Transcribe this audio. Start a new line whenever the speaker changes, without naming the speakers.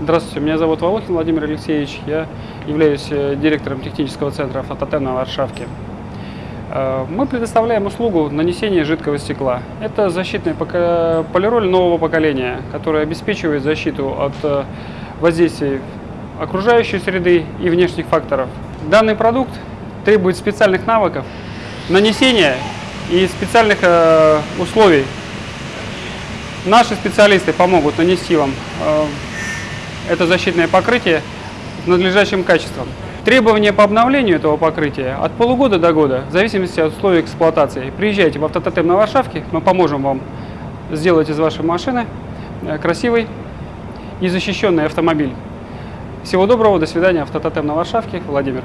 Здравствуйте, меня зовут Волохин Владимир Алексеевич. Я являюсь э, директором технического центра «Фототен» на Варшавке. Э, Мы предоставляем услугу нанесения жидкого стекла. Это защитный полироль нового поколения, который обеспечивает защиту от э, воздействий окружающей среды и внешних факторов. Данный продукт требует специальных навыков нанесения и специальных условий. Наши специалисты помогут нанести вам это защитное покрытие с надлежащим качеством. Требования по обновлению этого покрытия от полугода до года, в зависимости от условий эксплуатации. Приезжайте в автототем на Варшавке, мы поможем вам сделать из вашей машины э, красивый и защищенный автомобиль. Всего доброго, до свидания, автототем на Варшавке, Владимир.